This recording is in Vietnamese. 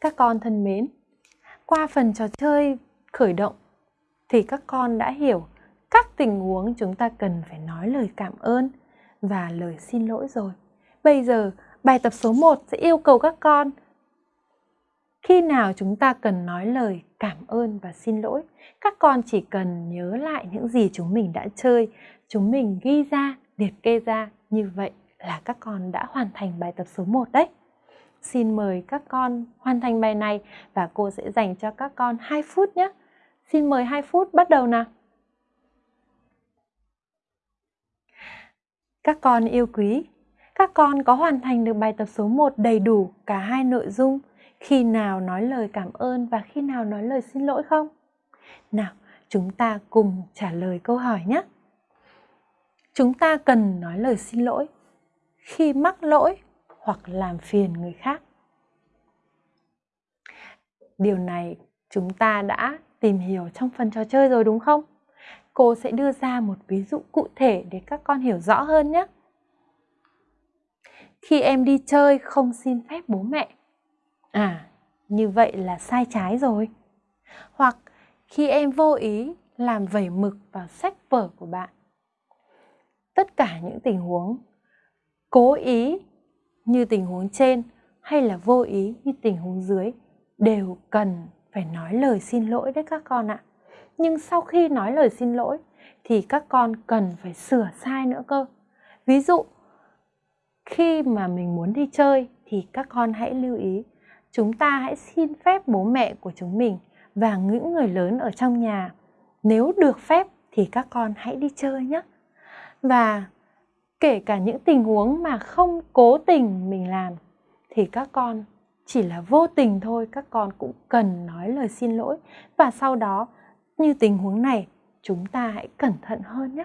Các con thân mến, qua phần trò chơi khởi động thì các con đã hiểu các tình huống chúng ta cần phải nói lời cảm ơn và lời xin lỗi rồi. Bây giờ bài tập số 1 sẽ yêu cầu các con khi nào chúng ta cần nói lời cảm ơn và xin lỗi. Các con chỉ cần nhớ lại những gì chúng mình đã chơi, chúng mình ghi ra, liệt kê ra. Như vậy là các con đã hoàn thành bài tập số 1 đấy. Xin mời các con hoàn thành bài này và cô sẽ dành cho các con 2 phút nhé. Xin mời 2 phút bắt đầu nào. Các con yêu quý, các con có hoàn thành được bài tập số 1 đầy đủ cả hai nội dung khi nào nói lời cảm ơn và khi nào nói lời xin lỗi không? Nào, chúng ta cùng trả lời câu hỏi nhé. Chúng ta cần nói lời xin lỗi khi mắc lỗi hoặc làm phiền người khác. Điều này chúng ta đã tìm hiểu trong phần trò chơi rồi đúng không? Cô sẽ đưa ra một ví dụ cụ thể để các con hiểu rõ hơn nhé. Khi em đi chơi không xin phép bố mẹ. À, như vậy là sai trái rồi. Hoặc khi em vô ý làm vẩy mực vào sách vở của bạn. Tất cả những tình huống cố ý như tình huống trên hay là vô ý như tình huống dưới đều cần phải nói lời xin lỗi đấy các con ạ. Nhưng sau khi nói lời xin lỗi thì các con cần phải sửa sai nữa cơ. Ví dụ, khi mà mình muốn đi chơi thì các con hãy lưu ý, chúng ta hãy xin phép bố mẹ của chúng mình và những người lớn ở trong nhà. Nếu được phép thì các con hãy đi chơi nhé. Và kể cả những tình huống mà không cố tình mình làm, thì các con chỉ là vô tình thôi, các con cũng cần nói lời xin lỗi. Và sau đó, như tình huống này, chúng ta hãy cẩn thận hơn nhé.